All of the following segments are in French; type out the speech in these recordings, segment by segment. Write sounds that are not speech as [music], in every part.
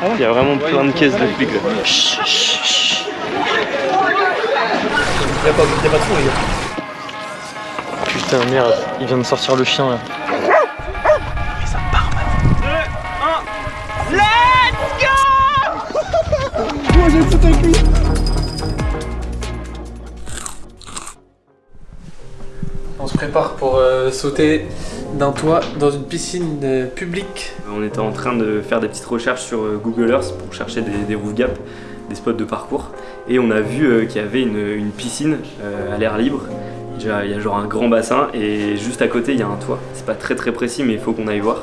Il y a vraiment plein de caisses de flics là. Chut, chut, chut. Pas, y a pas de fond les gars. Putain merde, il vient de sortir le chien là. On se prépare pour euh, sauter d'un toit dans une piscine euh, publique. On était en train de faire des petites recherches sur euh, Google Earth pour chercher des, des roof gaps, des spots de parcours. Et on a vu qu'il y avait une, une piscine à l'air libre. Il y a genre un grand bassin et juste à côté, il y a un toit. C'est pas très très précis, mais il faut qu'on aille voir.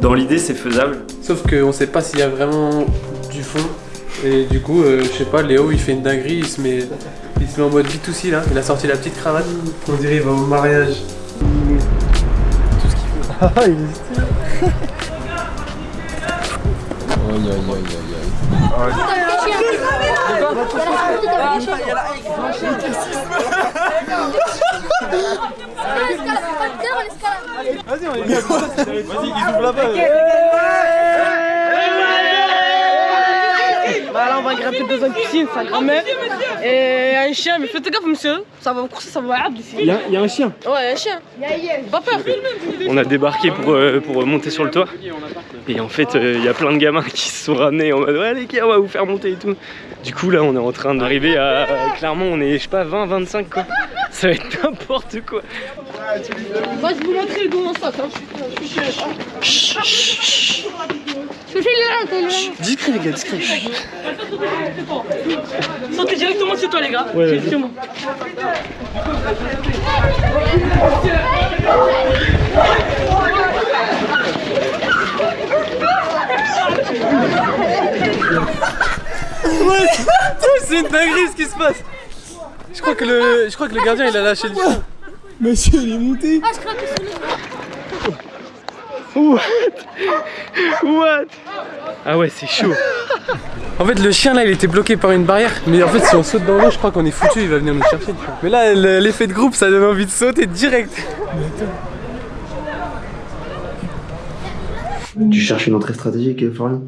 Dans l'idée, c'est faisable. Sauf qu'on sait pas s'il y a vraiment du fond. Et du coup, euh, je sais pas, Léo il fait une dinguerie, il se met, il se met en mode B2C là. Il a sorti la petite cravate. On dirait il va au mariage. Tout ce qu'il faut. Ah, [laughs] il est stylé. Aïe, aïe, aïe, aïe, aïe. Bah là on va grimper dans une piscine, sa grand-mère et un chien, mais faites gaffe monsieur, ça va vous courser, ça va arbre d'ici. Il y, a- il y a un chien. Ouais, un chien. Pas peur. On a débarqué pour, euh, pour monter sur le toit. Et en fait, euh, il y a plein de gamins qui se sont ramenés en mode Ouais, les gars, on va vous faire monter et tout. Du coup, là, on est en train d'arriver à. Clairement, on est, je sais pas, 20, 25 quoi. Ça va être n'importe quoi. Moi je vous montrer comment ça, hein. je suis je suis Chut. Je. Discret, les gars, discret. Sautez directement chez toi les gars. Ouais, moi. C'est une dinguerie ce qui se passe. Je crois que le, je crois que le gardien il a lâché le chien. Monsieur, il est monté. What? What? Ah ouais, c'est chaud. En fait, le chien là, il était bloqué par une barrière. Mais en fait, si on saute dans l'eau, je crois qu'on est foutu. Il va venir nous chercher. Mais là, le- l'effet de groupe, ça donne envie de sauter direct. Tu cherches une entrée stratégique, Florian?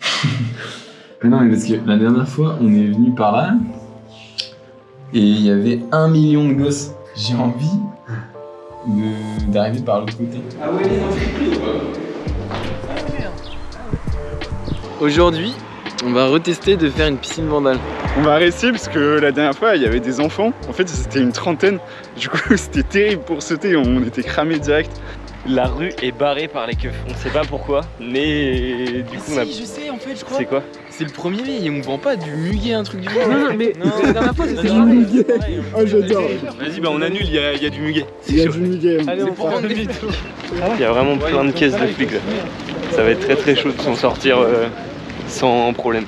[laughs] Mais non, mais parce que la dernière fois, on est venu par là et il y avait un million de gosses. J'ai envie d'arriver par l'autre côté. Aujourd'hui, on va retester de faire une piscine vandale. On va arrêter parce que la dernière fois il y avait des enfants, en fait c'était une trentaine, du coup [laughs] c'était terrible pour sauter, on était cramés direct. La rue est barrée par les keufs. On sait pas pourquoi, mais du coup, on a. Je sais, en fait, je crois. C'est quoi? C'est le 1er mai on vend pas du muguet, un truc du Non, non, mais Non. la dernière fois c'était Non, jamais. Oh, j'adore. Vas-y, bah on annule, il y, a- y a du muguet. Il y a du muguet. Allez, on vendre des photos. Il y a vraiment plein de caisses de flics là. Ça va être très très chaud de s'en sortir euh, sans problème.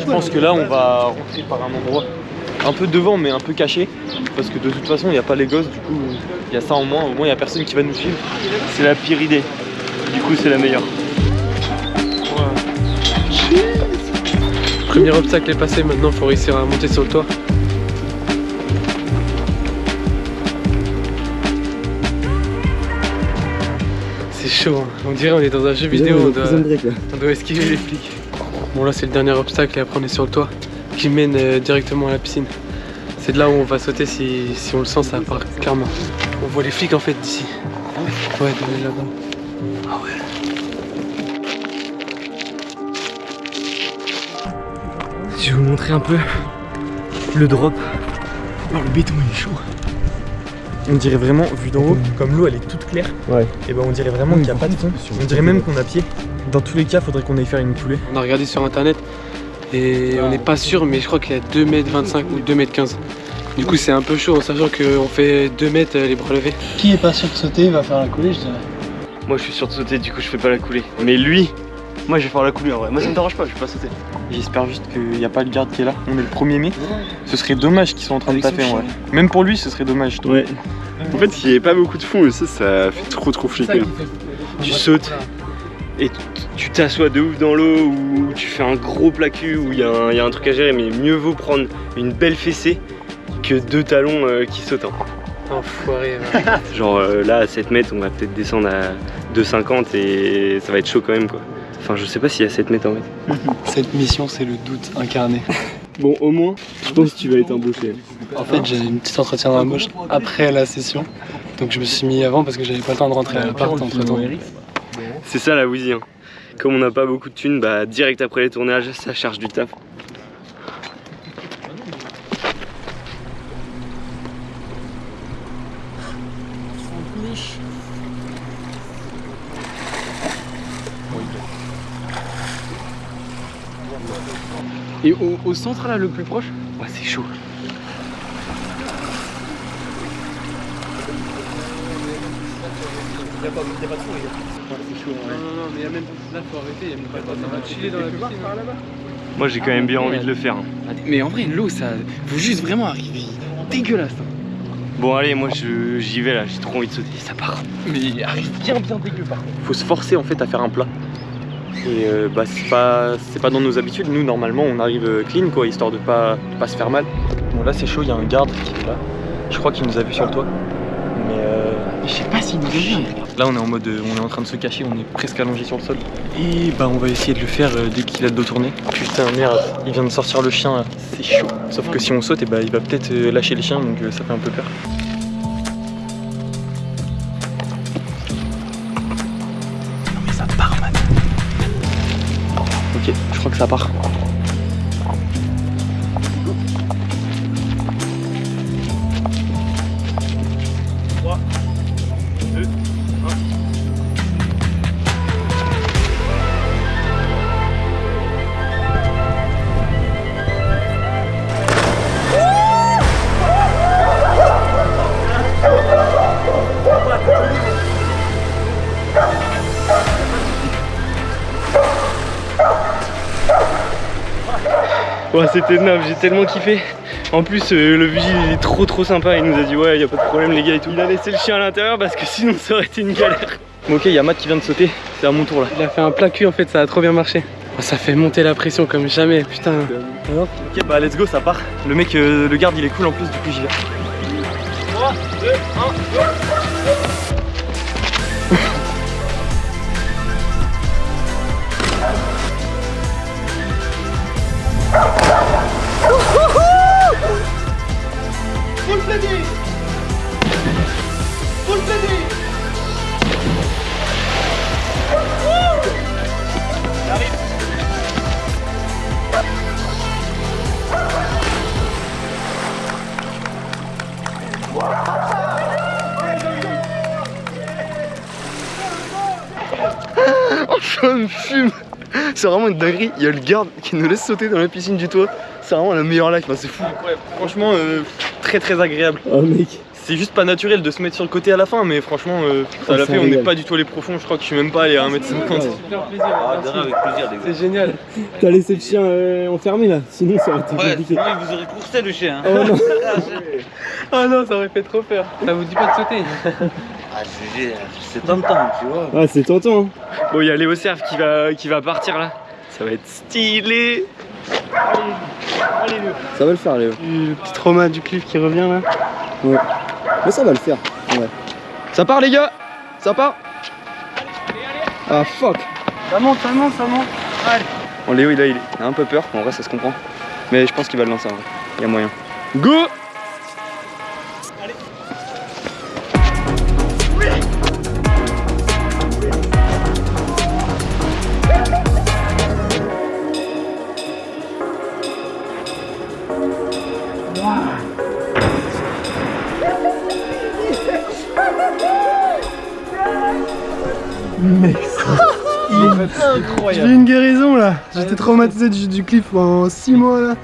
Je pense que là, on va rentrer par un endroit un peu devant, mais un peu caché. Parce que de toute façon, il n'y a pas les gosses, du coup, il y a ça en moins. Au moins, il n'y a personne qui va nous suivre. C'est la pire idée. Du coup, c'est la meilleure. Premier obstacle est passé. Maintenant, faut réussir à monter sur le toit. C'est chaud. hein. On dirait on est dans un jeu vidéo. On doit, on doit esquiver les flics. Bon là c'est le dernier obstacle et après on est sur le toit qui mène euh, directement à la piscine. C'est de là où on va sauter si, si on le sent ça part clairement. On voit les flics en fait d'ici. Ouais de là-bas. Ah Je vais vous montrer un peu le drop. Oh, le béton, il est chaud. On dirait vraiment, vu d'en haut, comme l'eau elle est toute claire, Ouais. et ben on dirait vraiment qu'il n'y a pas de fond. On dirait même qu'on a pied. Dans tous les cas, faudrait qu'on aille faire une coulée. On a regardé sur internet et on n'est pas sûr mais je crois qu'il y a 2m25 ou 2m15. Du coup c'est un peu chaud en sachant qu'on fait 2 mètres euh, les bras levés. Qui est pas sûr de sauter va faire la coulée, je dirais. Moi je suis sûr de sauter, du coup je fais pas la coulée. Mais lui, moi je vais faire la coulée en vrai. Moi ça me dérange pas, je vais pas sauter. J'espère juste qu'il n'y a pas le garde qui est là. On est le 1er mai. Ce serait dommage qu'ils soient en train de taper en vrai. Même pour lui, ce serait dommage. je trouve. Ouais. En fait il n'y avait pas beaucoup de fond aussi, ça fait trop trop flipper. Tu sautes et tu- t'assois de ouf dans l'eau ou tu fais un gros plat cul où il y, a un- il y a un truc à gérer, mais mieux vaut prendre une belle fessée que deux talons euh, qui sautent. Enfoiré. [laughs] Genre euh, là à 7 mètres on va peut-être descendre à 2,50 et ça va être chaud quand même quoi. Enfin je sais pas s'il y a 7 mètres en fait. [laughs] Cette mission, c'est le doute incarné. [laughs] Bon au moins je pense que tu vas être embauché. En fait, j'ai une petite entretien d'embauche après la session. Donc je me suis mis avant parce que j'avais pas le temps de rentrer à l'appart entre temps. C'est ça la Wheezy. Hein. Comme on n'a pas beaucoup de thunes, bah direct après les tournages ça charge du taf. Et au, au centre là, le plus proche Ouais c'est chaud. Non, non, non, mais il y a même là, faut arrêter, il y a même pas le temps. Ça va chiller dans la piscine. Moi j'ai quand même bien envie de le faire. hein. Mais en vrai, l'eau, ça. Faut juste vraiment arriver dégueulasse. hein. Bon allez moi je- j'y vais là, j'ai trop envie de sauter, ça part. Mais il arrive bien, bien dégueu par contre. faut se forcer en fait à faire un plat. Et euh, bah c'est pas pas dans nos habitudes. Nous normalement on arrive euh, clean quoi, histoire de pas, de pas se faire mal. Bon là c'est chaud, il y a un garde qui est là. Je crois qu'il nous a vu sur le toit. Mais euh, Je sais pas s'il nous a vu. là on est en mode euh, on est en train de se cacher, on est presque allongé sur le sol. Et bah on va essayer de le faire dès qu'il a le dos tourné. Putain merde, il vient de sortir le chien là, c'est chaud. Sauf que si on saute, et bah il va peut-être lâcher le chien donc ça fait un peu peur. Je crois que ça part. Ouais c'était énorme, j'ai tellement kiffé. En plus euh, le vigile il est trop trop sympa, il nous a dit ouais y a pas de problème les gars et tout. Il a laissé le chien à l'intérieur parce que sinon ça aurait été une galère. Bon, ok, il y a Matt qui vient de sauter, c'est à mon tour là. Il a fait un plat cul en fait, ça a trop bien marché. Oh, Ça fait monter la pression comme jamais, putain. Ok, bah let's go, ça part. Le mec, euh, le garde, il est cool en plus, du coup j'y vais. Ça me fume C'est vraiment une dinguerie, il y a le garde qui nous laisse sauter dans la piscine du toit. C'est vraiment la meilleure life, Enfin, c'est fou. Incroyable. Franchement, euh, très très agréable. Oh mec. C'est juste pas naturel de se mettre sur le côté à la fin, mais franchement, euh, ça Oh, l'a ça fait. On n'est pas du tout allé profond, je crois que je suis même pas allé à 1m50. Super plaisir. merci. C'est génial. [laughs] T'as laissé le chien euh, enfermé là, sinon ça aurait été compliqué. il vous aurait coursé le chien. Oh non. Oh [laughs] non, ça aurait fait trop peur. Ça vous dit pas de sauter [laughs] Ah, c'est tentant, tu vois. Ah c'est tentant. hein. Bon il y a Léo Serve qui va, qui va partir là. Ça va être stylé. Ça va le faire Léo. Le petit trauma du cliff qui revient là. Mais ça va le faire. Ouais. Ça part les gars Ça part Ah fuck Ça monte, ça monte, ça monte. Bon, Léo, il a, il a un peu peur, en vrai, ça se comprend. Mais je pense qu'il va le lancer en vrai. Il y a moyen. Go J'ai eu une guérison là. J'étais traumatisé du, du cliff pendant 6 mois là.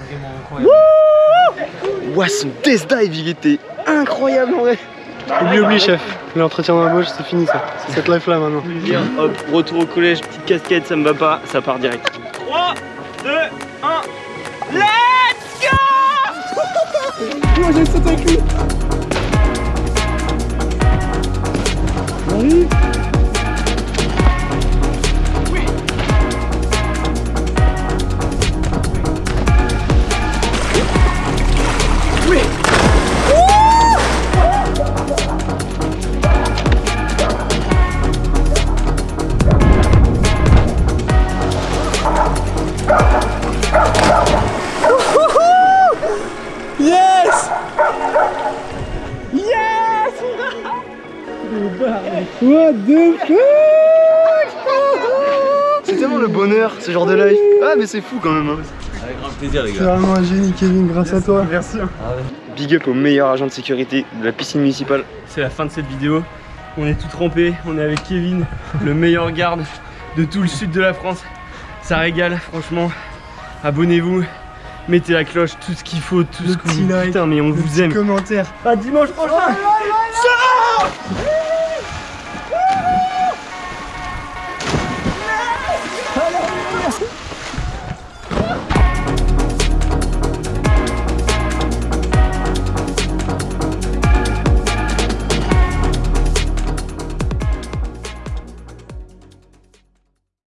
Ouah, son test dive, il était incroyable en vrai Oublie, oublie, chef. L'entretien d'embauche, c'est fini ça. C'est cette life là maintenant. Hop, retour au collège, petite casquette, ça me va pas, ça part direct. 3, 2, 1, let's go Moi ce genre de life. Ah, mais c'est fou quand même. hein. Avec grand plaisir, les C'est vraiment un génie, Kevin, grâce à toi. Merci. Big up au meilleur agent de sécurité de la piscine municipale. C'est la fin de cette vidéo. On est tout trempés, on est avec Kevin, le meilleur garde de tout le sud de la France. Ça régale, franchement. Abonnez-vous, mettez la cloche, tout ce qu'il faut, tout Le ce que petit vous... like, Putain, mais on vous aime. Commentaire. À dimanche prochain